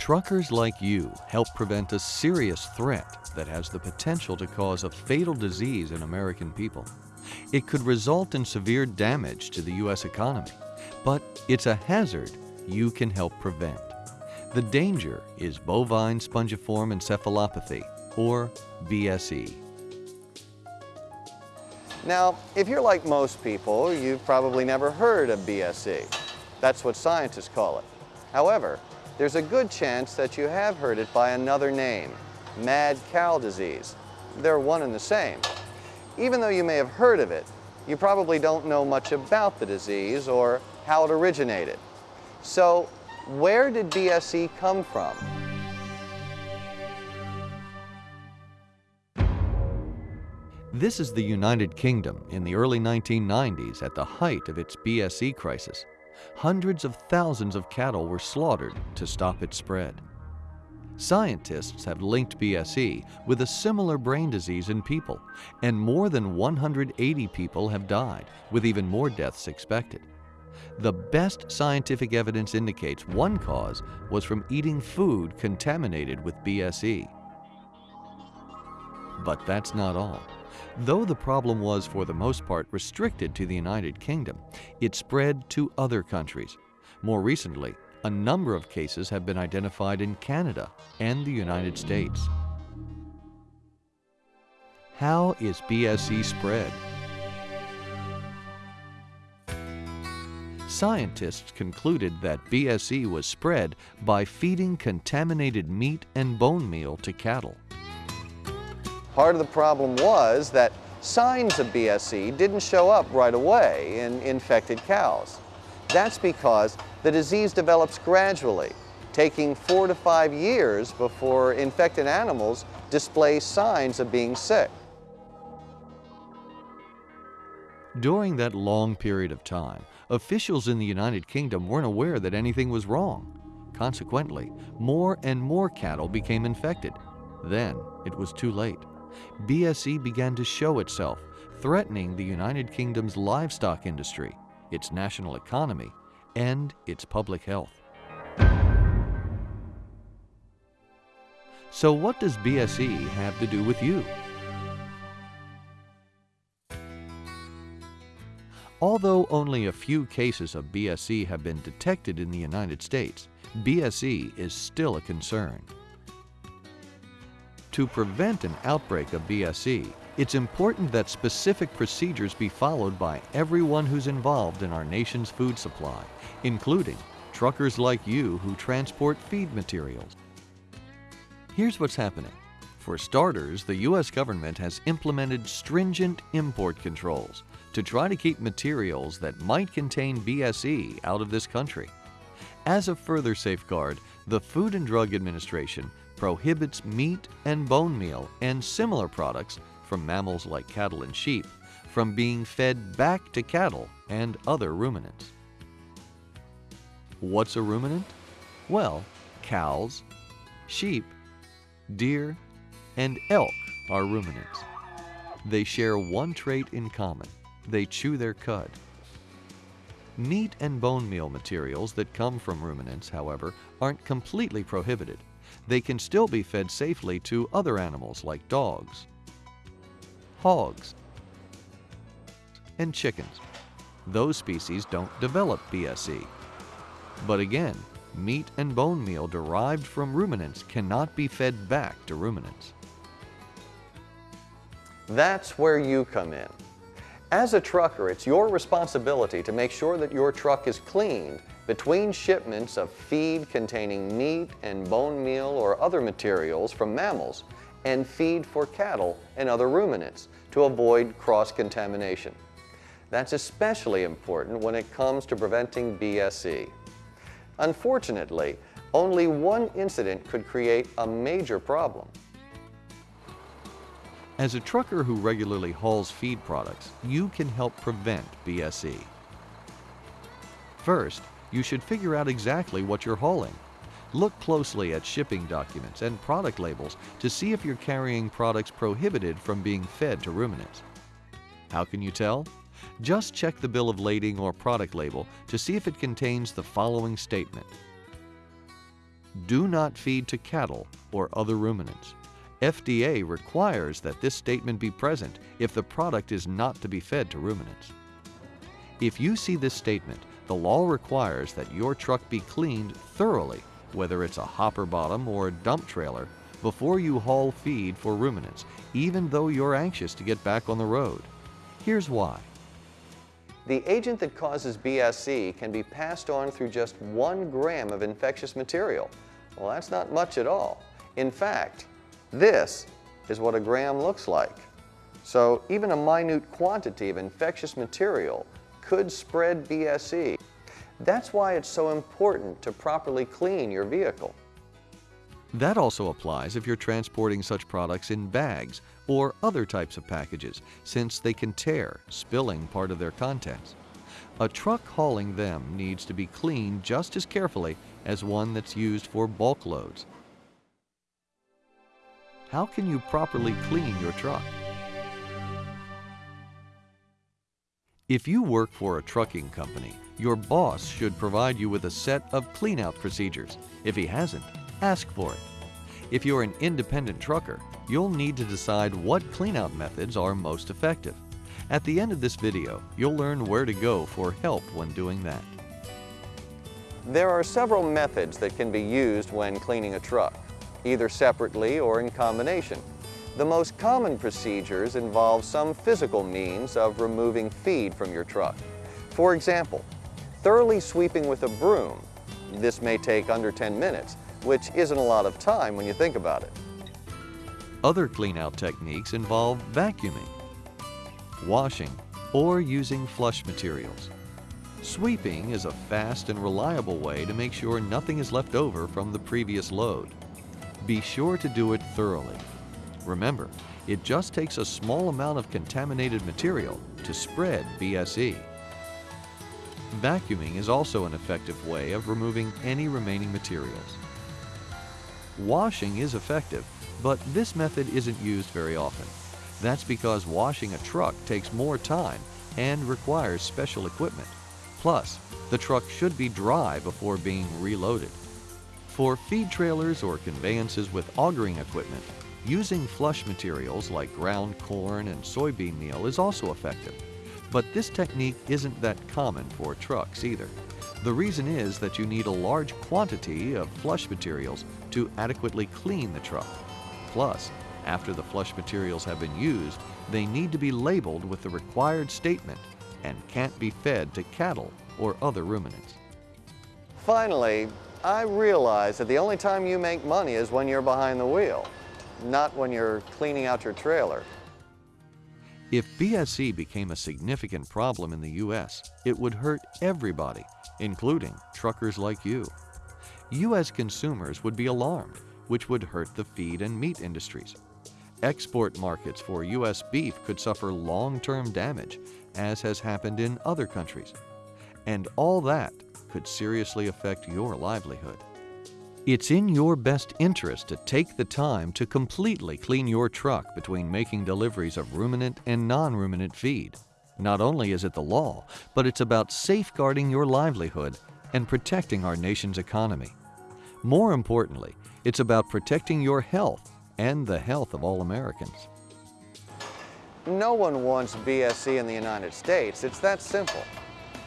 Truckers like you help prevent a serious threat that has the potential to cause a fatal disease in American people. It could result in severe damage to the U.S. economy, but it's a hazard you can help prevent. The danger is bovine spongiform encephalopathy, or BSE. Now, if you're like most people, you've probably never heard of BSE. That's what scientists call it. However, there's a good chance that you have heard it by another name, mad cow disease. They're one and the same. Even though you may have heard of it, you probably don't know much about the disease or how it originated. So, where did BSE come from? This is the United Kingdom in the early 1990s at the height of its BSE crisis hundreds of thousands of cattle were slaughtered to stop its spread. Scientists have linked BSE with a similar brain disease in people, and more than 180 people have died, with even more deaths expected. The best scientific evidence indicates one cause was from eating food contaminated with BSE. But that's not all. Though the problem was for the most part restricted to the United Kingdom, it spread to other countries. More recently, a number of cases have been identified in Canada and the United States. How is BSE spread? Scientists concluded that BSE was spread by feeding contaminated meat and bone meal to cattle. Part of the problem was that signs of BSE didn't show up right away in infected cows. That's because the disease develops gradually, taking four to five years before infected animals display signs of being sick. During that long period of time, officials in the United Kingdom weren't aware that anything was wrong. Consequently, more and more cattle became infected. Then it was too late. BSE began to show itself, threatening the United Kingdom's livestock industry, its national economy, and its public health. So what does BSE have to do with you? Although only a few cases of BSE have been detected in the United States, BSE is still a concern. To prevent an outbreak of BSE, it's important that specific procedures be followed by everyone who's involved in our nation's food supply, including truckers like you who transport feed materials. Here's what's happening. For starters, the U.S. government has implemented stringent import controls to try to keep materials that might contain BSE out of this country. As a further safeguard, the Food and Drug Administration prohibits meat and bone meal and similar products from mammals like cattle and sheep from being fed back to cattle and other ruminants. What's a ruminant? Well, cows, sheep, deer, and elk are ruminants. They share one trait in common. They chew their cud. Meat and bone meal materials that come from ruminants, however, aren't completely prohibited they can still be fed safely to other animals like dogs, hogs, and chickens. Those species don't develop BSE. But again, meat and bone meal derived from ruminants cannot be fed back to ruminants. That's where you come in. As a trucker, it's your responsibility to make sure that your truck is cleaned between shipments of feed containing meat and bone meal or other materials from mammals and feed for cattle and other ruminants to avoid cross-contamination. That's especially important when it comes to preventing BSE. Unfortunately, only one incident could create a major problem. As a trucker who regularly hauls feed products, you can help prevent BSE. First, you should figure out exactly what you're hauling. Look closely at shipping documents and product labels to see if you're carrying products prohibited from being fed to ruminants. How can you tell? Just check the bill of lading or product label to see if it contains the following statement. do not feed to cattle or other ruminants. FDA requires that this statement be present if the product is not to be fed to ruminants. If you see this statement, the law requires that your truck be cleaned thoroughly, whether it's a hopper bottom or a dump trailer, before you haul feed for ruminants, even though you're anxious to get back on the road. Here's why. The agent that causes BSE can be passed on through just one gram of infectious material. Well, that's not much at all. In fact, this is what a gram looks like. So even a minute quantity of infectious material could spread BSE. That's why it's so important to properly clean your vehicle. That also applies if you're transporting such products in bags or other types of packages, since they can tear, spilling part of their contents. A truck hauling them needs to be cleaned just as carefully as one that's used for bulk loads. How can you properly clean your truck? If you work for a trucking company, your boss should provide you with a set of cleanout procedures. If he hasn't, ask for it. If you're an independent trucker, you'll need to decide what cleanout methods are most effective. At the end of this video, you'll learn where to go for help when doing that. There are several methods that can be used when cleaning a truck, either separately or in combination. The most common procedures involve some physical means of removing feed from your truck. For example, thoroughly sweeping with a broom. This may take under 10 minutes, which isn't a lot of time when you think about it. Other cleanout techniques involve vacuuming, washing, or using flush materials. Sweeping is a fast and reliable way to make sure nothing is left over from the previous load. Be sure to do it thoroughly. Remember, it just takes a small amount of contaminated material to spread BSE. Vacuuming is also an effective way of removing any remaining materials. Washing is effective, but this method isn't used very often. That's because washing a truck takes more time and requires special equipment. Plus, the truck should be dry before being reloaded. For feed trailers or conveyances with augering equipment, using flush materials like ground corn and soybean meal is also effective. But this technique isn't that common for trucks either. The reason is that you need a large quantity of flush materials to adequately clean the truck. Plus, after the flush materials have been used, they need to be labeled with the required statement and can't be fed to cattle or other ruminants. Finally, I realize that the only time you make money is when you're behind the wheel, not when you're cleaning out your trailer. If BSE became a significant problem in the U.S., it would hurt everybody, including truckers like you. U.S. consumers would be alarmed, which would hurt the feed and meat industries. Export markets for U.S. beef could suffer long-term damage, as has happened in other countries. And all that could seriously affect your livelihood. It's in your best interest to take the time to completely clean your truck between making deliveries of ruminant and non-ruminant feed. Not only is it the law, but it's about safeguarding your livelihood and protecting our nation's economy. More importantly, it's about protecting your health and the health of all Americans. No one wants BSE in the United States. It's that simple.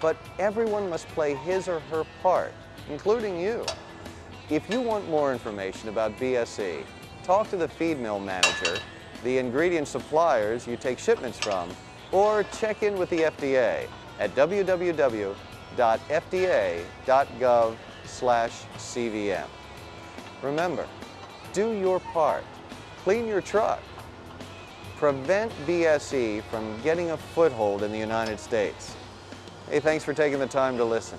But everyone must play his or her part, including you. If you want more information about BSE, talk to the feed mill manager, the ingredient suppliers you take shipments from, or check in with the FDA at www.fda.gov CVM. Remember, do your part. Clean your truck. Prevent BSE from getting a foothold in the United States. Hey, thanks for taking the time to listen.